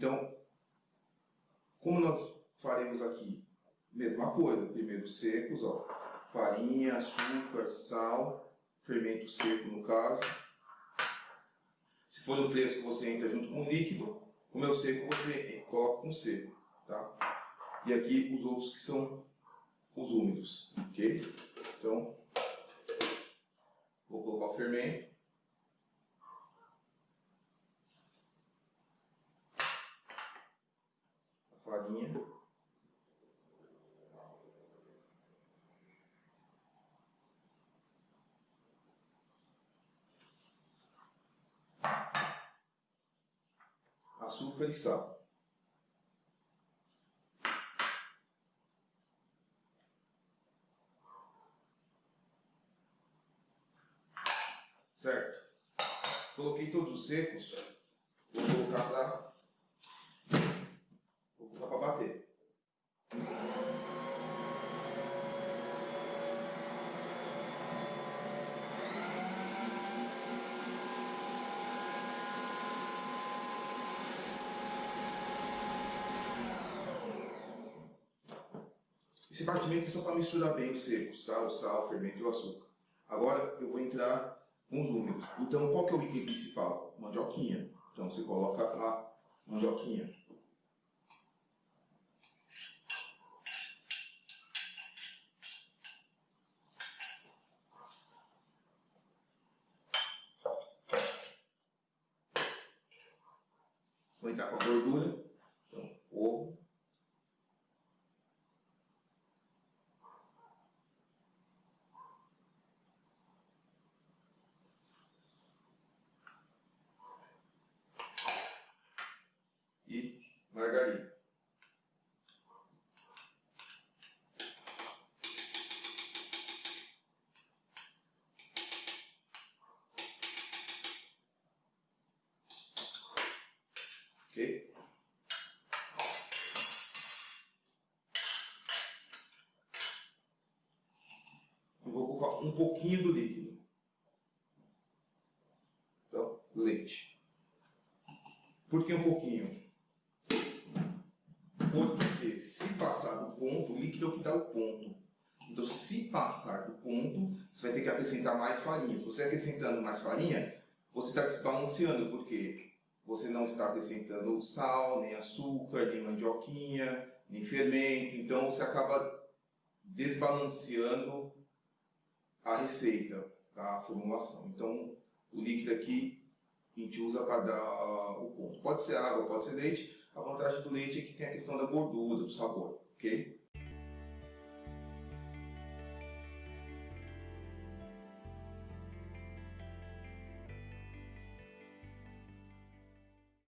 Então, como nós faremos aqui? Mesma coisa, primeiro secos, ó, farinha, açúcar, sal, fermento seco no caso. Se for no fresco, você entra junto com o líquido, como é o seco, você coloca com seco, tá? E aqui os outros que são os úmidos, ok? Então, vou colocar o fermento. A farinha. Açúcar e sal. Certo? Coloquei todos os secos. Vou colocar para vou colocar para bater. Esse batimento é só para misturar bem os secos, tá? o sal, o fermento e o açúcar. Agora eu vou entrar com os úmidos. Então, qual que é o item principal? Mandioquinha. Então, você coloca a mandioquinha. Vou entrar com a gordura. Então, ovo. Um pouquinho do líquido. Então, leite. Por que um pouquinho? Porque se passar do ponto, o líquido é o que dá o ponto. Então, se passar do ponto, você vai ter que acrescentar mais farinha. Se você acrescentando mais farinha, você está desbalanceando, porque você não está acrescentando sal, nem açúcar, nem mandioquinha, nem fermento. Então, você acaba desbalanceando a receita, a formulação. Então, o líquido aqui a gente usa para dar o ponto. Pode ser água, pode ser leite, a vantagem do leite é que tem a questão da gordura, do sabor, ok?